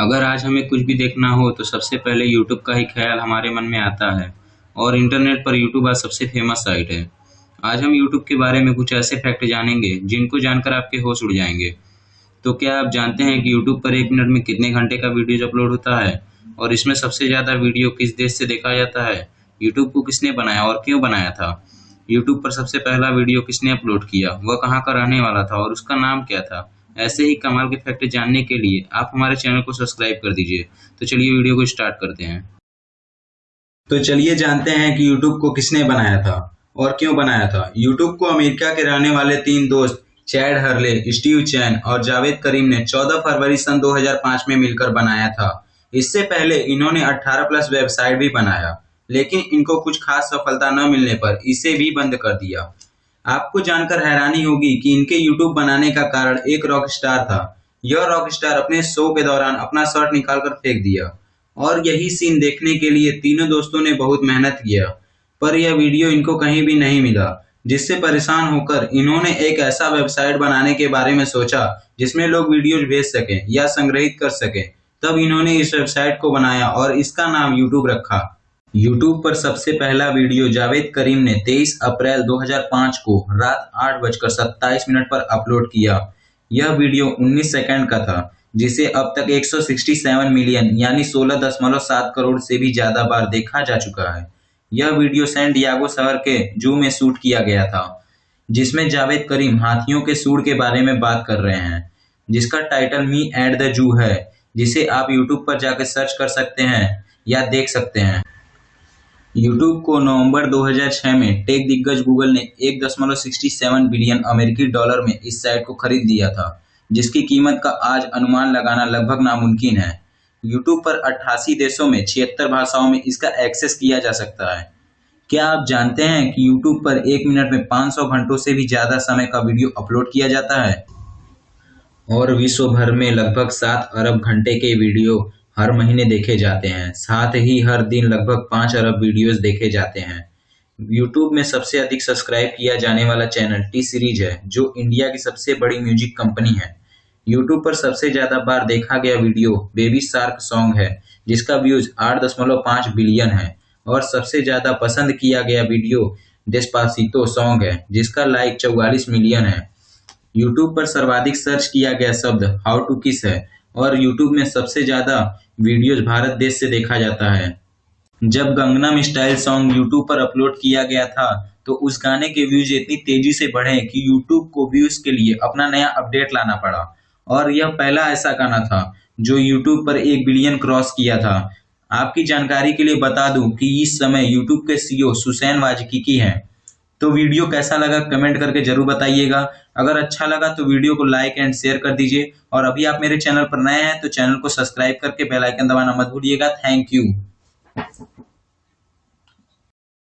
अगर आज हमें कुछ भी देखना हो तो सबसे पहले यूट्यूब का ही ख्याल हमारे मन में आता है और इंटरनेट पर यूट्यूब आज सबसे फ़ेमस साइट है। आज हम यूट्यूब के बारे में कुछ ऐसे फैक्ट जानेंगे, जिनको जानकर आपके होश उड़ जाएँगे। तो क्या आप जानते हैं कि यूट्यूब पर एक मिनट में कितने घंटे का वीडियो अपलोड होता है और इसमें सबसे ज़्यादा वीडियो किस देश से देखा जाता है? यूट्यूब को किसने बनाया और क्यों बनाया था? यूट्यूब पर सबसे पहला वीडियो किसने अपलोड किया? वह कहाँ का रहने वाला था और उसका नाम क्या था? ऐसे ही कमाल के फैक्ट जानने के लिए आप हमारे चैनल को सब्सक्राइब कर दीजिए। तो चलिए वीडियो को स्टार्ट करते हैं। तो चलिए जानते हैं कि यूट्यूब को किसने बनाया था और क्यों बनाया था। यूट्यूब को अमेरिका के रहने वाले तीन दोस्त, चैड हरले, स्टीव चैन और जावेद करीम ने 14 फरवरी सन 2005 में मिलकर बनाया था। इससे पहले इन्होंने 18 प्लस वेबसाइट भी बनाया, लेकिन इनको कुछ खास सफलता न मिलने पर इसे भी बंद कर दिया। आपको जानकर हैरानी होगी कि इनके यूट्यूब बनाने का कारण एक रॉक स्टार था। यह रॉक स्टार अपने शो के दौरान अपना शर्ट निकालकर फेंक दिया। और यही सीन देखने के लिए तीनों दोस्तों ने बहुत मेहनत किया। पर यह वीडियो इनको कहीं भी नहीं मिला, जिससे परेशान होकर इन्होंने एक ऐसा वेबसाइट बनाने के बारे में सोचा, जिसमें लोग वीडियोज़ भेज सकें या संग्रहित कर सकें। तब इन्होंने इस वेबसाइट को बनाया और इसका नाम यूट्यूब रखा। यूट्यूब पर सबसे पहला वीडियो जावेद करीम ने 23 अप्रैल 2005 को रात आठ बजकर सत्ताईस मिनट पर अपलोड किया। यह वीडियो 19 सेकंड का था, जिसे अब तक 167 मिलियन यानी 16.7 करोड़ से भी ज़्यादा बार देखा जा चुका है। यह वीडियो सैन डियागो शहर के जू में शूट किया गया था, जिसमें जावेद करीम हाथियों के सूर के बारे में बात कर रहे हैं, जिसका title me at the zoo है, जिसे आप यूट्यूब पर जाकर सर्च कर सकते हैं या देख सकते हैं। यूट्यूब को नवंबर 2006 में टेक दिग्गज गूगल ने एक दशमलव सिक्सटी सेवन बिलियन अमेरिकी डॉलर में इस साइट को खरीद लिया था, जिसकी कीमत का आज अनुमान लगाना लगभग नामुमकिन है। यूट्यूब पर 88 देशों में छिहत्तर भाषाओं में इसका एक्सेस किया जा सकता है। क्या आप जानते हैं कि यूट्यूब पर एक मिनट में 500 घंटों से भी ज़्यादा समय का वीडियो अपलोड किया जाता है? और विश्व भर में लगभग सात अरब घंटे के वीडियो हर महीने देखे जाते हैं। साथ ही हर दिन लगभग पाँच अरब वीडियोस देखे जाते हैं। यूट्यूब में सबसे अधिक सब्सक्राइब किया जाने वाला चैनल टी सीरीज़ है, जो इंडिया की सबसे बड़ी म्यूज़िक कंपनी है। यूट्यूब पर सबसे ज़्यादा बार देखा गया वीडियो बेबी शार्क सॉन्ग है, जिसका व्यूज़ आठ दशमलव पाँच बिलियन है। और सबसे ज़्यादा पसंद किया गया वीडियो डेस्पासितो सॉन्ग है, जिसका लाइक चौवालीस मिलियन है। यूट्यूब पर सर्वाधिक सर्च किया गया शब्द हाउ टू किस है और यूट्यूब में सबसे ज़्यादा वीडियोज़ भारत देश से देखा जाता है। जब गंगनम स्टाइल सॉन्ग यूट्यूब पर अपलोड किया गया था तो उस गाने के व्यूज़ इतनी तेज़ी से बढ़े कि यूट्यूब को व्यूज़ के लिए अपना नया अपडेट लाना पड़ा। और यह पहला ऐसा गाना था, जो यूट्यूब पर एक बिलियन क्रॉस किया था। आपकी जानकारी के लिए बता दूँ कि इस समय यूट्यूब के सीईओ सुसैन वाजकी की हैं। तो वीडियो कैसा लगा कमेंट करके ज़रूर बताइएगा। अगर अच्छा लगा तो वीडियो को लाइक एंड शेयर कर दीजिए। और अभी आप मेरे चैनल पर नए हैं तो चैनल को सब्सक्राइब करके बेल आइकन दबाना मत भूलिएगा। Thank you.